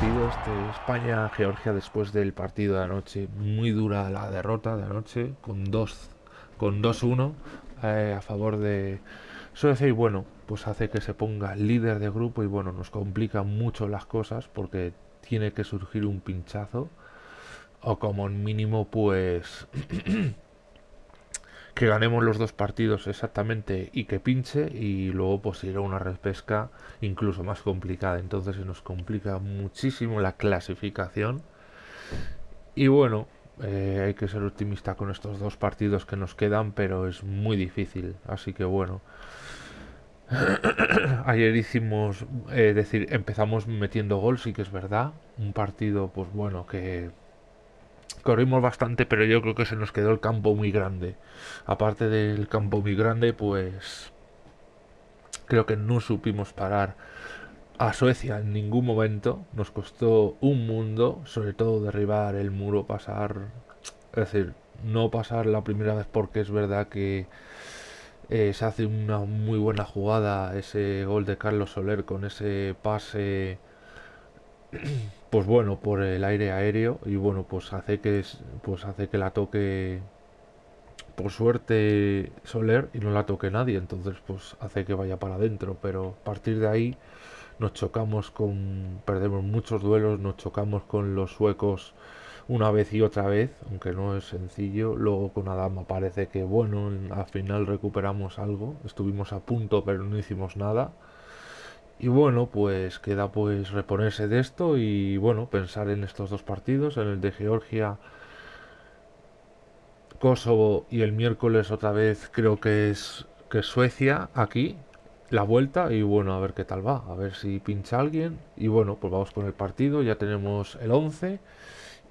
partido, este España-Georgia después del partido de anoche. Muy dura la derrota de anoche, con 2 con 2-1 eh, a favor de Suecia y bueno, pues hace que se ponga líder de grupo y bueno, nos complica mucho las cosas porque tiene que surgir un pinchazo o como mínimo pues que ganemos los dos partidos exactamente y que pinche y luego pues ir a una repesca incluso más complicada. Entonces se nos complica muchísimo la clasificación. Y bueno eh, hay que ser optimista con estos dos partidos que nos quedan pero es muy difícil. Así que bueno ayer hicimos es decir empezamos metiendo gol sí que es verdad. Un partido pues bueno que corrimos bastante, pero yo creo que se nos quedó el campo muy grande. Aparte del campo muy grande, pues creo que no supimos parar a Suecia en ningún momento. Nos costó un mundo, sobre todo derribar el muro, pasar, es decir, no pasar la primera vez porque es verdad que eh, se hace una muy buena jugada ese gol de Carlos Soler con ese pase pues bueno, por el aire aéreo y bueno, pues hace que pues hace que la toque por suerte Soler y no la toque nadie, entonces pues hace que vaya para adentro, pero a partir de ahí nos chocamos con perdemos muchos duelos, nos chocamos con los suecos una vez y otra vez, aunque no es sencillo. Luego con Adama parece que bueno, al final recuperamos algo, estuvimos a punto pero no hicimos nada. Y bueno, pues queda pues reponerse de esto y bueno, pensar en estos dos partidos, en el de Georgia, Kosovo y el miércoles otra vez creo que es que Suecia aquí, la vuelta y bueno, a ver qué tal va, a ver si pincha alguien y bueno, pues vamos con el partido, ya tenemos el 11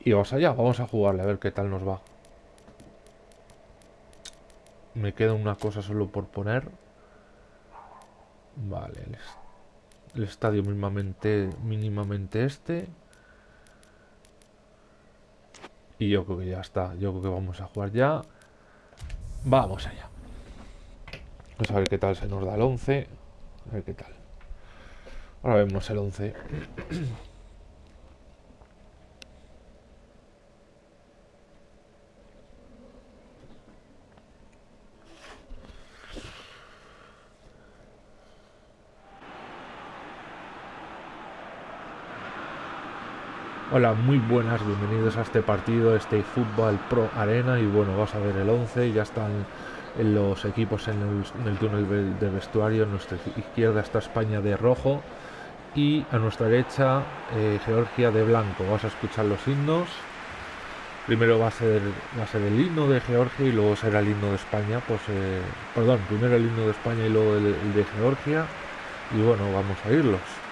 y vamos allá, vamos a jugarle a ver qué tal nos va. Me queda una cosa solo por poner. Vale, el estadio mínimamente, mínimamente este. Y yo creo que ya está. Yo creo que vamos a jugar ya. Vamos allá. Vamos a ver qué tal se nos da el 11. A ver qué tal. Ahora vemos el 11. Hola, muy buenas, bienvenidos a este partido, este Fútbol Pro Arena y bueno, vas a ver el 11, ya están los equipos en el, túnel de vestuario, a nuestra izquierda está España de rojo y a nuestra derecha eh, Georgia de blanco. Vas a escuchar los himnos, primero va a ser va a ser el himno de Georgia y luego será el himno de España, pues eh, perdón, primero el himno de España y luego el de Georgia y bueno, vamos a irlos.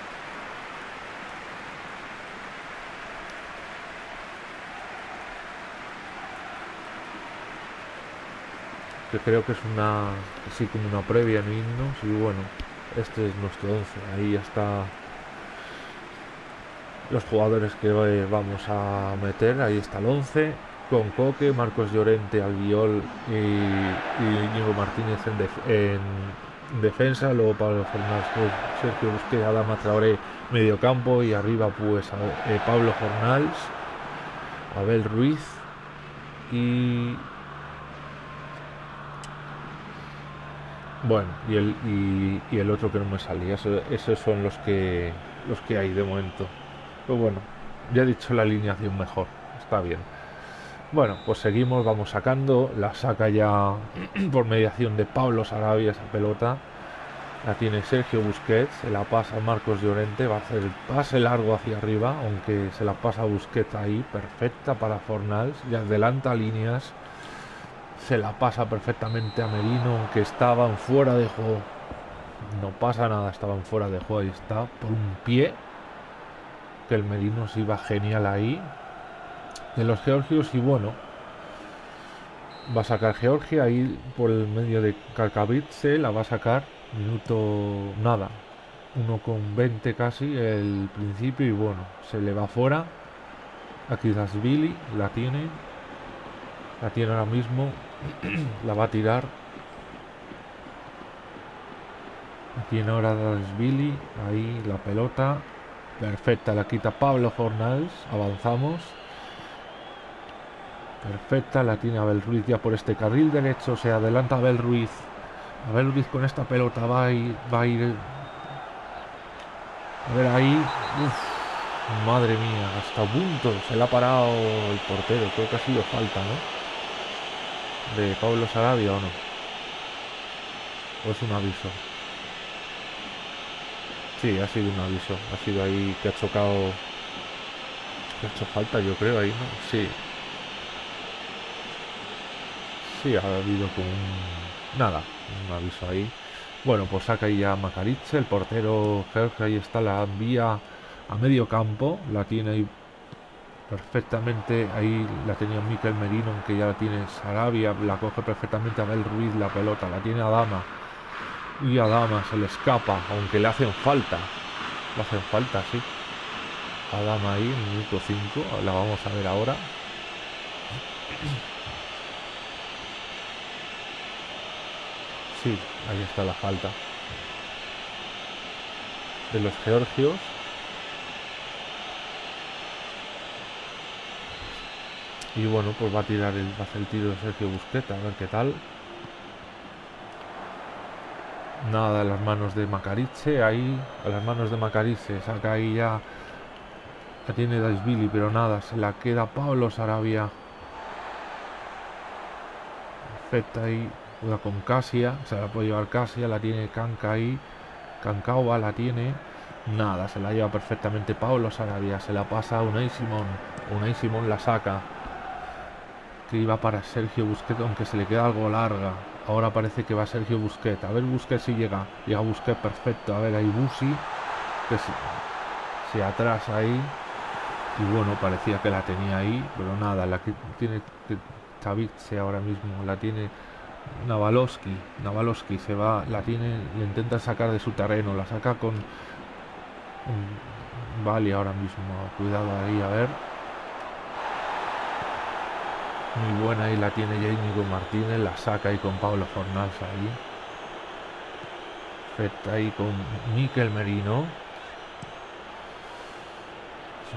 Que creo que es una así como una previa en himnos y bueno este es nuestro 11 ahí ya está los jugadores que vamos a meter. Ahí está el 11 con Coque, Marcos Llorente, Albiol y, y Íñigo Martínez en, defensa, luego Pablo Fernández, Sergio Busquets, Adama Traoré, mediocampo. Y arriba pues eh, Pablo Jornals, Abel Ruiz y Bueno, y el, y, el otro que no me salía, esos son los que, los que hay de momento. Pero bueno, ya he dicho la alineación mejor, está bien. Bueno, pues seguimos, vamos sacando, la saca ya por mediación de Pablo Sarabia esa pelota. La tiene Sergio Busquets, se la pasa Marcos Llorente, va a hacer el pase largo hacia arriba, aunque se la pasa Busquets ahí, perfecta para Fornals, ya adelanta líneas se la pasa perfectamente a Merino, aunque estaban fuera de juego. No pasa nada, estaban fuera de juego. y está, por un pie. Que el Merino se iba genial ahí. De los georgios, y bueno. Va a sacar Georgia ahí por el medio de Kakavitse. La va a sacar. Minuto nada. 1 con 20 casi el principio. Y bueno, se le va fuera. Aquí Billy la tiene. La tiene ahora mismo la va a tirar. Aquí en ahora Billy. Ahí la pelota. Perfecta, la quita Pablo Fornals. Avanzamos. Perfecta, la tiene Abel Ruiz ya por este carril derecho. Se adelanta Abel Ruiz. Abel Ruiz con esta pelota va a ir. Va a, ir, a ver ahí. madre mía, hasta punto. Se le ha parado el portero. Creo que ha sido falta, ¿no? De Pablo Sarabia o no. O es un aviso. Sí, ha sido un aviso. Ha sido ahí que ha chocado. Que ha hecho falta, yo creo, ahí, ¿no? Sí. Sí, ha habido como un. Nada, un aviso ahí. Bueno, pues saca ahí ya Macariche, el portero Jorge, ahí está, la envía a medio campo, la tiene ahí perfectamente, ahí la tenía Miquel Merino, aunque ya la tiene Sarabia, la coge perfectamente Abel Ruiz la pelota, la tiene Adama, y Adama se le escapa, aunque le hacen falta. Le hacen falta, sí. Adama ahí, minuto 5. La vamos a ver ahora. Sí, ahí está la falta. De los georgios. Y bueno, pues va a tirar el, va a hacer el tiro de Sergio Busqueta, a ver qué tal. Nada, a las manos de Macariche, ahí, a las manos de Macariche, saca ahí ya, la tiene Daisvili, pero nada, se la queda Pablo Sarabia. Perfecta ahí, juega con Casia, se la puede llevar Casia, la tiene Canca ahí, Cancauba la tiene, nada, se la lleva perfectamente Pablo Sarabia, se la pasa a Unai Simón, Unai Simón la saca, que iba para Sergio Busquets, aunque se le queda algo larga, Ahora parece que va Sergio Busquets. A ver Busquets si llega. Llega Busquets perfecto. A ver ahí Busi. Que se, atrasa ahí. Y bueno, parecía que la tenía ahí. Pero nada, la que tiene Tavice ahora mismo. La tiene Navalowski. Navalowski se va. La tiene. Le intenta sacar de su terreno. La saca con... Vale ahora mismo. Cuidado ahí. A ver. Muy buena y la tiene con Martínez, la saca ahí con Pablo Fornals ahí. Perfecta ahí con Miquel Merino.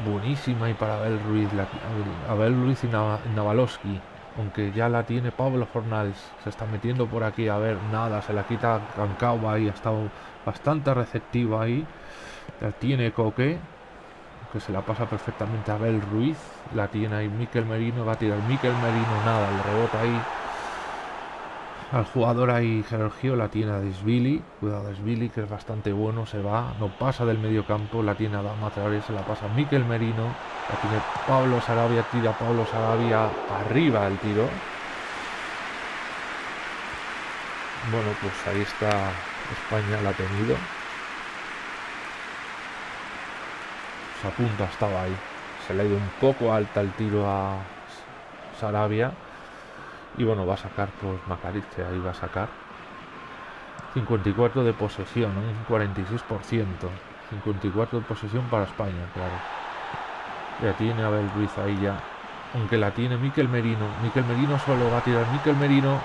buenísima y para Abel Ruiz, la, Abel Ruiz y Navalowski. Aunque ya la tiene Pablo Fornals, se está metiendo por aquí, a ver, nada, se la quita Cancao ahí, ha estado bastante receptiva ahí. La tiene Coque, que se la pasa perfectamente a Abel Ruiz. La tiene ahí Miquel Merino, va a tirar Miquel Merino, nada, le rebota ahí al jugador ahí Sergio, la tiene a Desvili, cuidado Desvili que es bastante bueno, se va, no pasa del medio campo, la tiene a Dama se la pasa Miquel Merino, la tiene Pablo Sarabia, tira Pablo Sarabia arriba el tiro. Bueno, pues ahí está España, la ha tenido. a punto estaba ahí. Se le ha ido un poco alta el tiro a Sarabia. Y bueno, va a sacar pues Macariche, ahí va a sacar. 54 de posesión, un 46%. 54 de posesión para España, claro. Ya tiene Abel Ruiz ahí ya. Aunque la tiene Miquel Merino. Miquel Merino solo va a tirar Miquel Merino.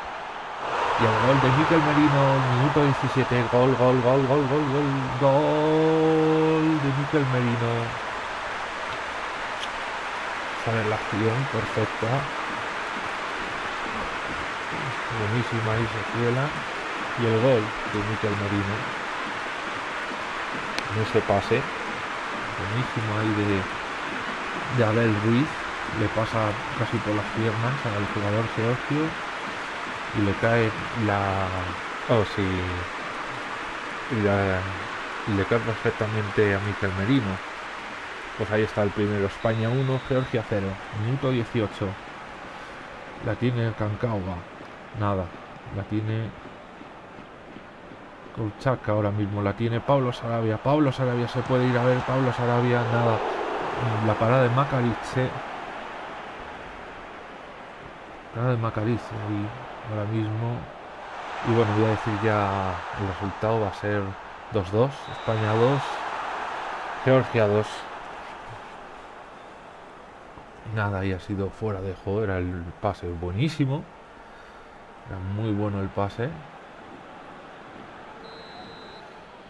Y el gol de Miquel Merino, minuto 17. Gol, gol, gol, gol, gol, gol, gol de Miquel Merino ver la acción perfecta. Buenísima ahí cuela y el gol de Miquel Merino. En ese pase. Buenísimo ahí de, de Abel Ruiz. Le pasa casi por las piernas al jugador Georgio y le cae la oh sí. Le cae perfectamente a Miquel Merino pues ahí está el primero, España 1, Georgia 0, minuto 18. La tiene Cancauga, nada, la tiene Colchaca ahora mismo, la tiene Pablo Sarabia, Pablo Sarabia se puede ir a ver, Pablo Sarabia, nada, la parada de Macarice, parada de Macarice y ahora mismo, y bueno, voy a decir ya el resultado va a ser 2-2, España 2, Georgia 2. Nada, ahí ha sido fuera de juego. Era el pase buenísimo. Era muy bueno el pase.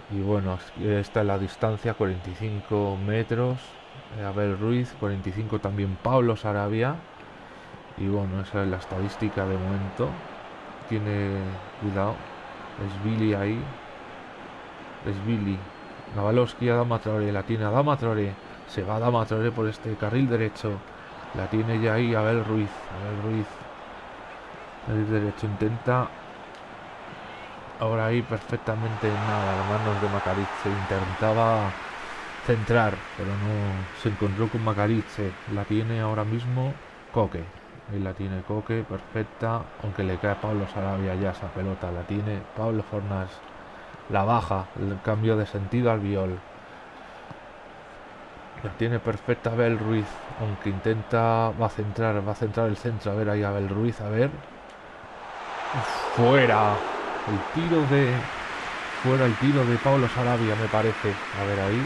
Y bueno, esta es la distancia, 45 metros. Abel Ruiz, 45 también Pablo Sarabia. Y bueno, esa es la estadística de momento. Tiene cuidado. Es Billy ahí. Es Billy. Navalowski, Adama Traore. La tiene Adama Traore. Se va Adama Traore por este carril derecho. La tiene ya ahí Abel Ruiz. Abel Ruiz. El derecho intenta. Ahora ahí perfectamente nada. Las manos de Macariz. Intentaba centrar, pero no se encontró con Macarice. La tiene ahora mismo Coque. Ahí la tiene Coque, perfecta. Aunque le cae Pablo Sarabia ya esa pelota. La tiene Pablo Fornas. La baja, el cambio de sentido al viol. Tiene perfecta Abel Ruiz. Aunque intenta, va a centrar, va a centrar el centro. A ver ahí Abel Ruiz, a ver. Fuera. El tiro de... Fuera el tiro de Pablo Sarabia, me parece. A ver ahí.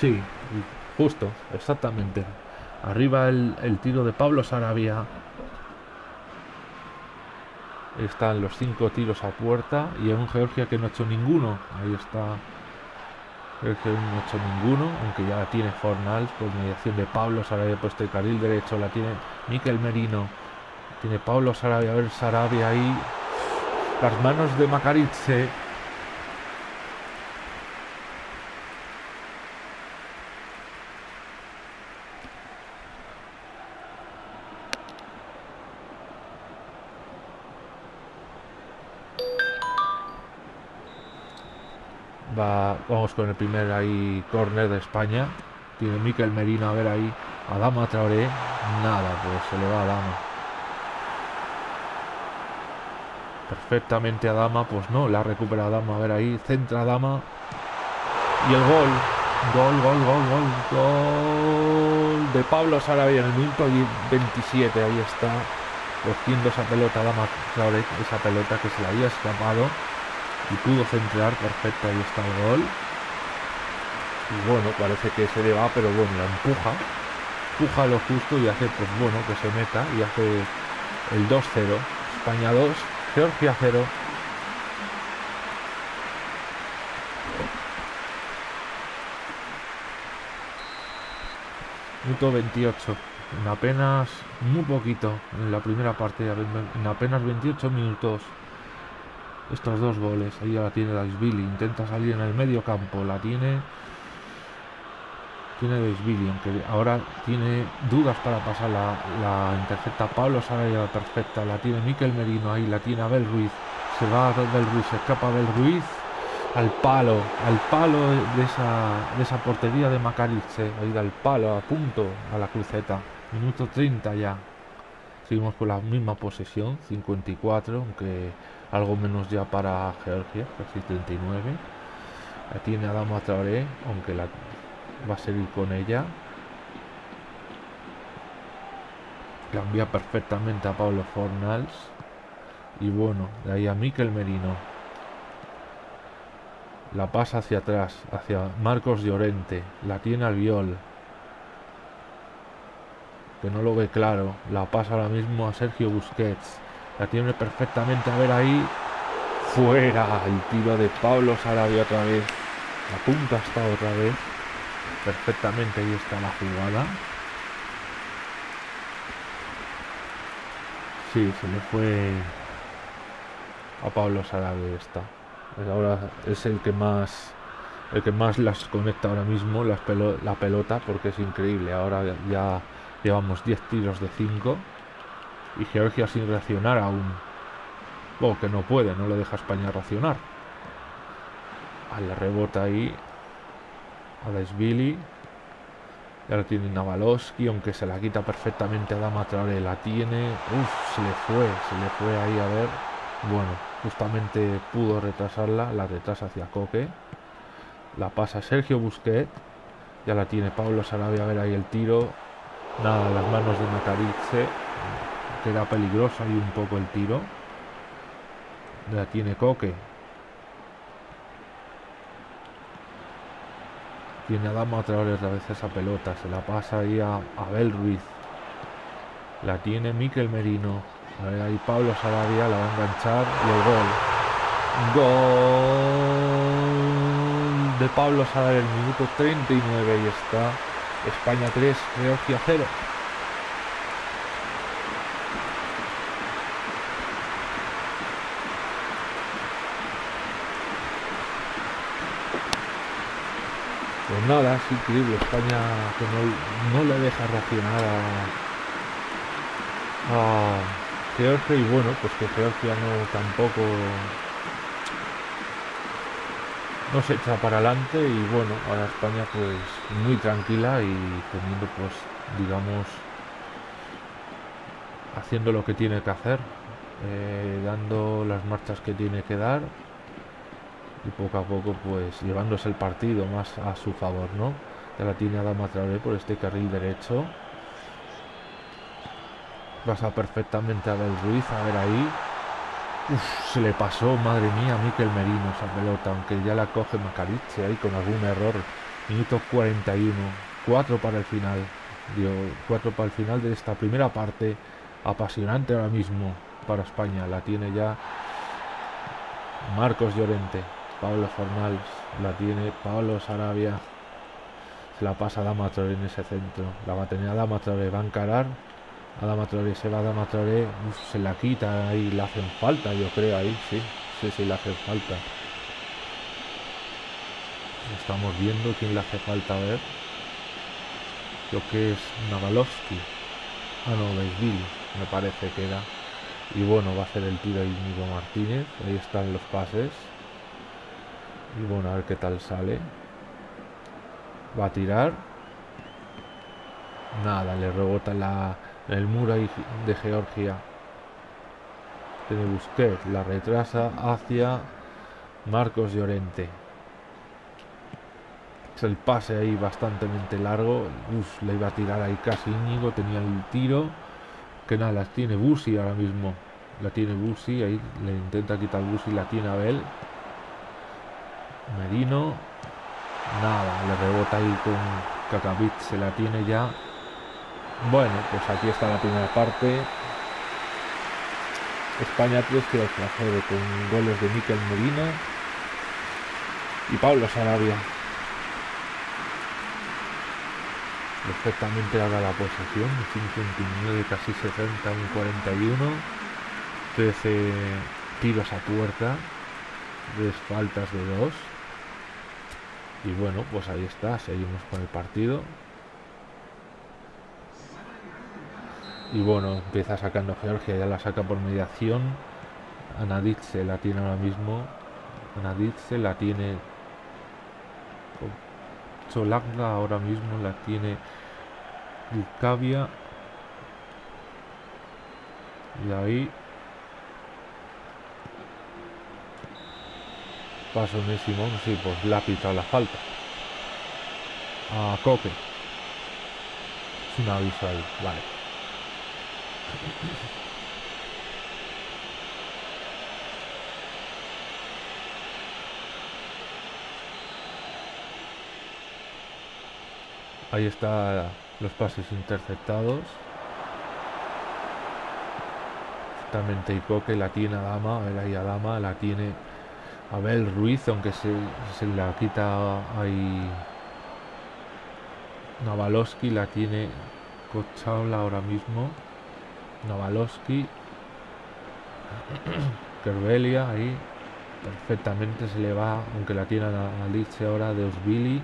Sí, justo, exactamente. Arriba el, tiro de Pablo Sarabia. Están los cinco tiros a puerta y en un Georgia que no ha hecho ninguno. Ahí está. que no ha hecho ninguno, aunque ya la tiene Fornals por mediación de Pablo Sarabia puesto el carril derecho, la tiene Miquel Merino. Tiene Pablo Sarabia, a ver Sarabia ahí. Las manos de Macarice vamos con el primer ahí corner de España. Tiene Miquel Merino a ver ahí. Adama Traoré. Nada, pues se le va a Dama. Perfectamente a Dama, pues no, la recupera Dama. A ver ahí, centra Dama. Y el gol. Gol, gol, gol, gol, gol de Pablo Sarabia en el minuto 27. Ahí está cogiendo esa pelota Dama Traoré, esa pelota que se le había escapado y pudo centrar perfecto ahí está el gol. Y bueno parece que se le va pero bueno la empuja. Empuja lo justo y hace pues bueno que se meta y hace el 2-0 España 2 Georgia 0 minuto 28 en apenas muy poquito en la primera parte en apenas 28 minutos estos dos goles. Ahí ya la tiene Daisvili. Intenta salir en el medio campo. La tiene. Tiene Daisvili. Aunque ahora tiene dudas para pasar la, la intercepta Pablo Saraya perfecta. La tiene Miquel Merino. Ahí la tiene Abel Ruiz. Se va a Abel Ruiz. Se escapa Abel Ruiz. Al palo. Al palo de esa, de esa portería de Macarice. Ahí da el palo. A punto. A la cruceta. Minuto 30 ya. Seguimos con la misma posesión. 54. Aunque algo menos ya para Georgia, casi 39. La tiene Adama Traoré, aunque la va a seguir con ella. La perfectamente a Pablo Fornals. Y bueno, de ahí a Miquel Merino. La pasa hacia atrás, hacia Marcos Llorente. La tiene al viol. Que no lo ve claro. La pasa ahora mismo a Sergio Busquets. La tiene perfectamente. A ver ahí. Fuera el tiro de Pablo Sarabia otra vez. La punta está otra vez. Perfectamente ahí está la jugada. Sí, se le fue a Pablo Sarabia esta. Ahora es el que más el que más las conecta ahora mismo la pelota porque es increíble. Ahora ya llevamos 10 tiros de 5 y Georgia sin reaccionar aún. O que no puede, no le deja España reaccionar. A la rebota ahí. A Desvili. Ya lo tiene Navalowski, aunque se la quita perfectamente a Dama Traore. La tiene. Uf, se le fue, se le fue ahí a ver. Bueno, justamente pudo retrasarla. La retrasa hacia Coque. La pasa Sergio Busquet. Ya la tiene Pablo Sarabia a ver ahí el tiro. Nada, las manos de Macarice queda peligroso ahí un poco el tiro. La tiene Coque. Tiene a Dama otra vez, otra vez esa pelota. Se la pasa ahí a Abel Ruiz. La tiene Miquel Merino. A ver, ahí Pablo Sarabia la va a enganchar y el gol. Gol de Pablo Sarabia el minuto 39 y está España 3, Georgia 0. Pues nada, es increíble. España que no, no le deja reaccionar a, a Georgia y bueno, pues que Georgia no tampoco no se echa para adelante y bueno, ahora España pues muy tranquila y teniendo pues digamos haciendo lo que tiene que hacer, eh, dando las marchas que tiene que dar y poco a poco pues llevándose el partido más a su favor, ¿no? Ya la tiene Adama Traoré por este carril derecho. Pasa perfectamente a Abel Ruiz, a ver ahí. Se le pasó, madre mía, a Miquel Merino esa pelota, aunque ya la coge Macariche ahí con algún error. Minuto 41, 4 para el final. Dio 4 para el final de esta primera parte. Apasionante ahora mismo para España. La tiene ya Marcos Llorente. Pablo Fornals la tiene Pablo Sarabia. Se la pasa a Dama en ese centro. La va a tener a Dama va a encarar. Adama Traoré se va Adama Traoré, se la quita y le hacen falta, yo creo ahí, sí, sí, sí, le hacen falta. Estamos viendo quién le hace falta a ver. Lo que es Navalovsky. Ah, no, Beisville, me parece que era. Y bueno, va a hacer el tiro Íñigo Martínez. Ahí están los pases. Y bueno, a ver qué tal sale. Va a tirar. Nada, le rebota la, el muro de Georgia. Tiene Busquets, la retrasa hacia Marcos Llorente. Es el pase ahí bastante largo. le iba a tirar ahí casi Íñigo, tenía el tiro. Que nada, las tiene Busi ahora mismo. La tiene Busi, ahí le intenta quitar Busi, la tiene Abel. Merino. Nada, le rebota ahí con Kakavit, se la tiene ya. Bueno, pues aquí está la primera parte. España 3 que hacer con goles de Miquel Medina y Pablo Sarabia. Perfectamente haga la posesión, 59, casi 60, un 41. 13 tiros a puerta, tres faltas de dos. Y bueno, pues ahí está, seguimos con el partido. Y bueno, empieza sacando Georgia, ya la saca por mediación. Anaditze la tiene ahora mismo. Anaditze la tiene. Cholagda ahora mismo la tiene Lucavia. Y ahí. Paso Simón, sí, pues la ha la falta. A Coque. Es un aviso ahí, vale. Ahí está los pases interceptados. Justamente Icoque la tiene a Dama, a ver ahí a Dama, la tiene Abel Ruiz, aunque se, se la quita ahí Navaloski, la tiene Cochaula ahora mismo. Novalowski. Kerbelia ahí. Perfectamente se le va, aunque la tiene a Alice ahora de Osvili.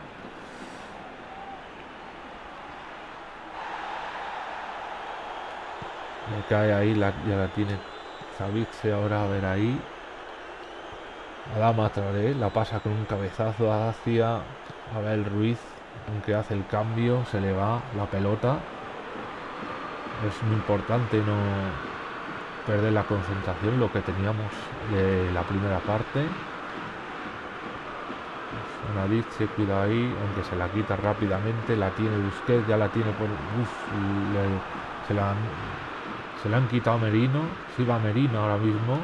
Le cae ahí, la, ya la tiene Zavice ahora a ver ahí. Adama Traoré la pasa con un cabezazo hacia Abel Ruiz, aunque hace el cambio, se le va la pelota es muy importante no perder la concentración, lo que teníamos de la primera parte. Una se cuida ahí, aunque se la quita rápidamente, la tiene Busquets, ya la tiene por... se, la, se la han quitado Merino, si va Merino ahora mismo.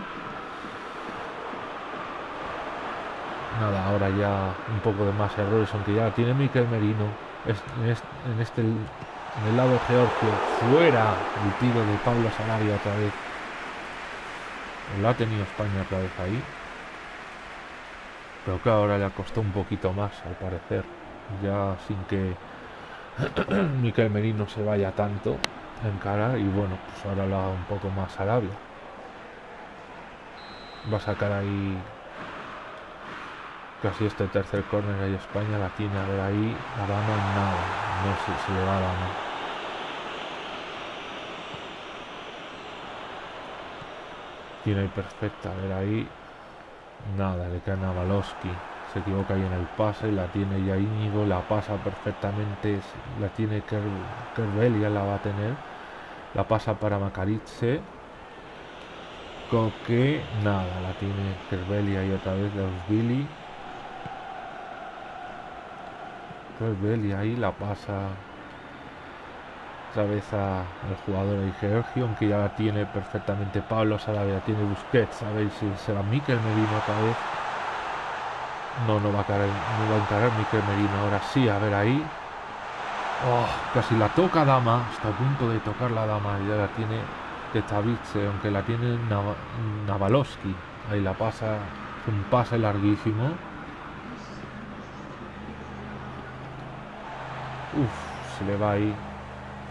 Nada, ahora ya un poco de más errores, aunque ya tiene Miquel Merino en este el lado Georgio, fuera el tiro de Pablo Sarabia otra vez. Lo ha tenido España otra vez ahí. Pero que ahora le ha costado un poquito más, al parecer. Ya sin que Miquel Merino se vaya tanto en cara. Y bueno, pues ahora lo haga un poco más Sarabia. Va a sacar ahí casi este tercer córner ahí España la tiene a ver ahí a dama nada no sé si le va a dama tiene ahí perfecta a ver ahí nada le cae a Navalowski se equivoca ahí en el pase la tiene ya Íñigo la pasa perfectamente la tiene Kerbelia la va a tener la pasa para Macarice Coque nada la tiene Kerbelia y otra vez los Billy. Y ahí la pasa otra vez al jugador de Georgio, aunque ya la tiene perfectamente Pablo Sarabia, tiene Busquets, sabéis si será Miquel Merino otra vez. No, no va a caer, no va a encarar Miquel Merino, ahora sí, a ver ahí. Oh, casi la toca Dama, está a punto de tocar la Dama, ya la tiene Ketavice, aunque la tiene Navalowski, ahí la pasa, un pase larguísimo Uf, se le va ahí.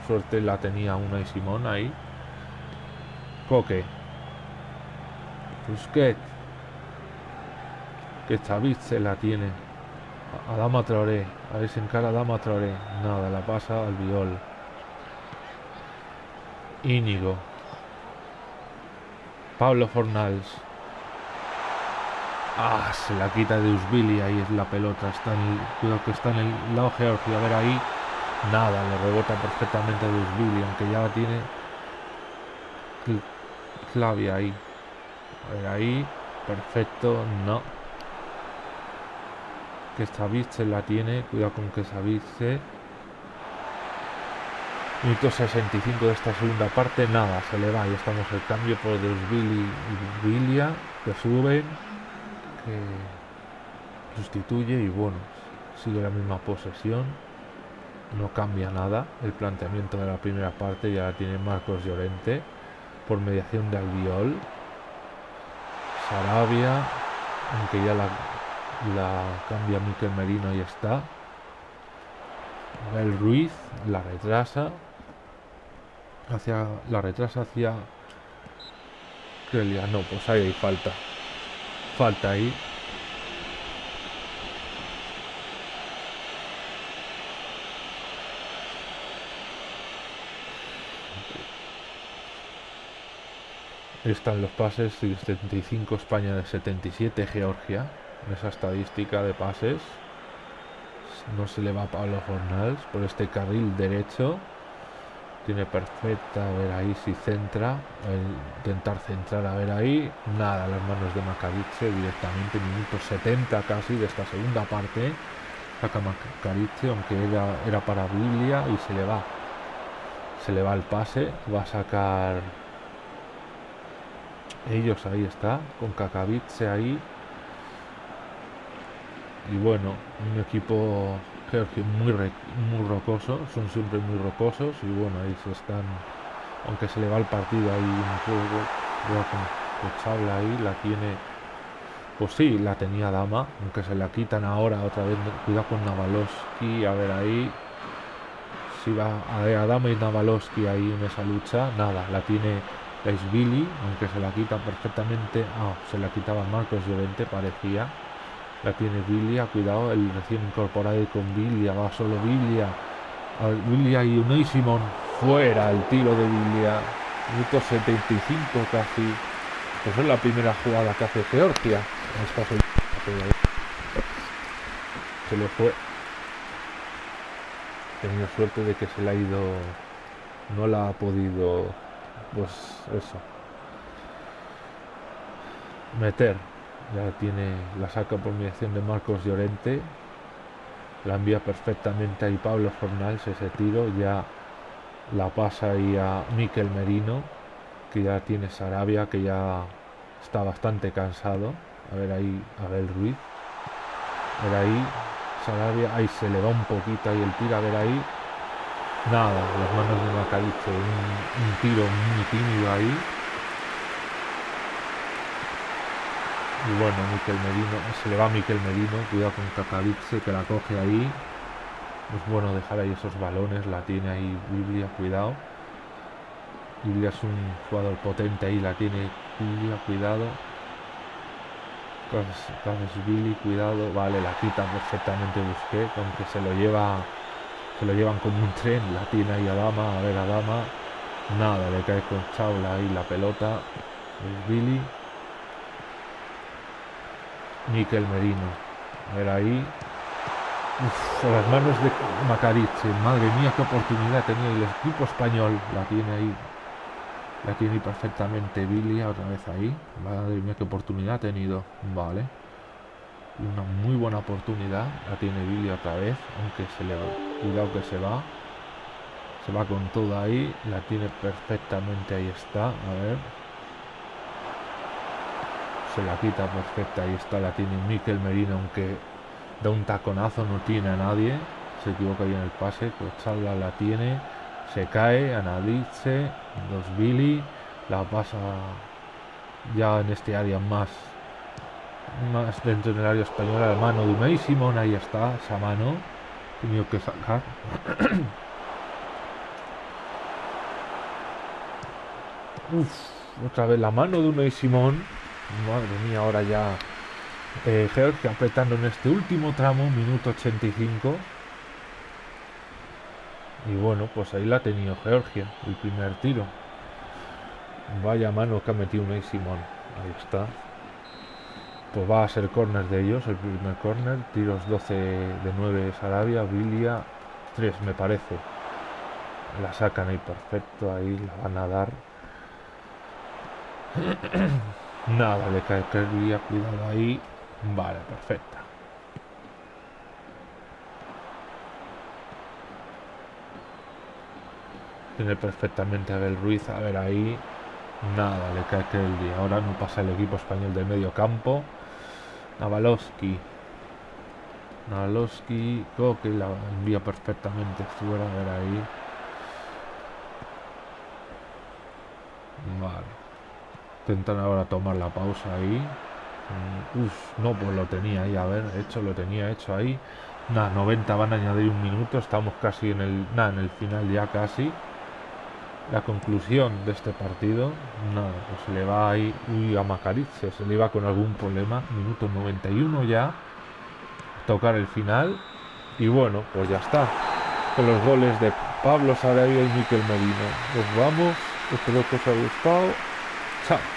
Suerte la tenía una y Simón ahí. Coque. Busquet. Que Xaviz se la tiene. A Dama Traoré. A ver si encara Dama Traoré. Nada, la pasa al viol. Íñigo. Pablo Fornals. Ah, se la quita de Usbili, ahí es la pelota, está en el, cuidado que está en el lado Georgia, a ver ahí, nada, le rebota perfectamente de Usbili, aunque ya la tiene Flavia ahí, a ver ahí, perfecto, no, que se la tiene, cuidado con que Savice, minuto 65 de esta segunda parte, nada, se le va, y estamos el cambio por Usbili y Vilia, que suben, sustituye y bueno, sigue la misma posesión. No cambia nada. El planteamiento de la primera parte ya tiene Marcos Llorente por mediación de Albiol. Sarabia, aunque ya la, cambia Miquel Merino y está. El Ruiz la retrasa hacia la retrasa hacia Krelia. No, pues ahí hay falta falta ahí. Están los pases, 75 España de 77 Georgia, en esa estadística de pases. No se le va a Pablo Fornals por este carril derecho. Tiene perfecta, a ver ahí si centra, intentar centrar, a ver ahí, nada, las manos de Macariche directamente, minuto 70 casi de esta segunda parte, saca Macariche, aunque era, era para Biblia y se le va, se le va el pase, va a sacar ellos, ahí está, con Kakavice ahí, y bueno, un equipo Georgia muy, muy rocoso, son siempre muy rocosos. Y bueno, ahí se están, aunque se le va el partido ahí un juego, habla ahí, la tiene, pues sí, la tenía Dama, aunque se la quitan ahora otra vez, cuidado con Navalowski, a ver ahí, si va a, Dama y Navalowski ahí en esa lucha, nada, la tiene Billy, aunque se la quita perfectamente, ah, se la quitaba Marcos Llorente, parecía, la tiene Biblia, cuidado, el recién incorporado con Biblia, va solo Biblia. Biblia y Unai Simón fuera el tiro de Biblia. Minuto 75 casi. Pues es la primera jugada que hace Georgia. Se le fue. Tenía suerte de que se le ha ido. No la ha podido. Pues eso. Meter ya tiene la saca por mediación de Marcos Llorente. La envía perfectamente ahí Pablo Fornals ese tiro ya la pasa ahí a Miquel Merino que ya tiene Sarabia que ya está bastante cansado. A ver ahí a ver Ruiz. A ahí Sarabia ahí se le va un poquito ahí el tiro a ver ahí Nada, las manos de Macariche, un, un tiro muy tímido ahí. Y bueno, Miquel Merino, se le va a Miquel Merino, cuidado con Kakavitse que la coge ahí. Es bueno dejar ahí esos balones, la tiene ahí Biblia, cuidado. Biblia es un jugador potente ahí, la tiene Biblia, cuidado. Entonces Billy, cuidado, vale, la quita perfectamente Busqué, aunque se lo lleva, se lo llevan como un tren, la tiene ahí a Dama, a ver a Dama, nada, le cae con Chaula ahí la pelota, es Billy, Miquel Merino, a ver ahí, Uf, las manos de Macariche, madre mía qué oportunidad tenía el equipo español, la tiene ahí la tiene perfectamente Billy otra vez ahí. Madre mía, qué oportunidad ha tenido. Vale. Una muy buena oportunidad. La tiene Billy otra vez. Aunque se le va. Cuidado que se va. Se va con todo ahí. La tiene perfectamente. Ahí está. A ver. Se la quita perfecta. Ahí está. La tiene Miquel Merino. Aunque da un taconazo. No tiene a nadie. Se equivoca ahí en el pase. Chalda la tiene se cae, analice, los Billy, la pasa ya en este área más más dentro del área española la mano de Simón, ahí está, esa mano tenido que sacar Uf, otra vez la mano de Unai Simón madre mía, ahora ya eh, Georgia apretando en este último tramo, minuto 85 y bueno, pues ahí la ha tenido Georgia, el primer tiro. Vaya mano que ha metido un Simón. Ahí está. Pues va a ser corner de ellos, el primer corner. Tiros 12 de 9 Sarabia, Vilia 3 me parece. La sacan ahí perfecto, ahí la van a dar. Nada, le cae cuidado ahí. Vale, perfecto. Tiene perfectamente a Abel Ruiz. A ver ahí. Nada, le cae día. Ahora no pasa el equipo español del medio campo. Navalowski. Navalowski. Creo que la envía perfectamente fuera. A ver ahí. Vale. Intentan ahora tomar la pausa ahí. Mm, uf, no, pues lo tenía ahí. A ver, hecho, lo tenía hecho ahí. Nada, 90 van a añadir un minuto. Estamos casi en el. Nada, en el final ya casi la conclusión de este partido, nada, pues le va ahí uy, a Macarice, se le iba con algún problema, minuto 91 ya, tocar el final, y bueno, pues ya está, con los goles de Pablo Sarabia y Miquel Medina. Nos vamos, espero que os haya gustado, chao.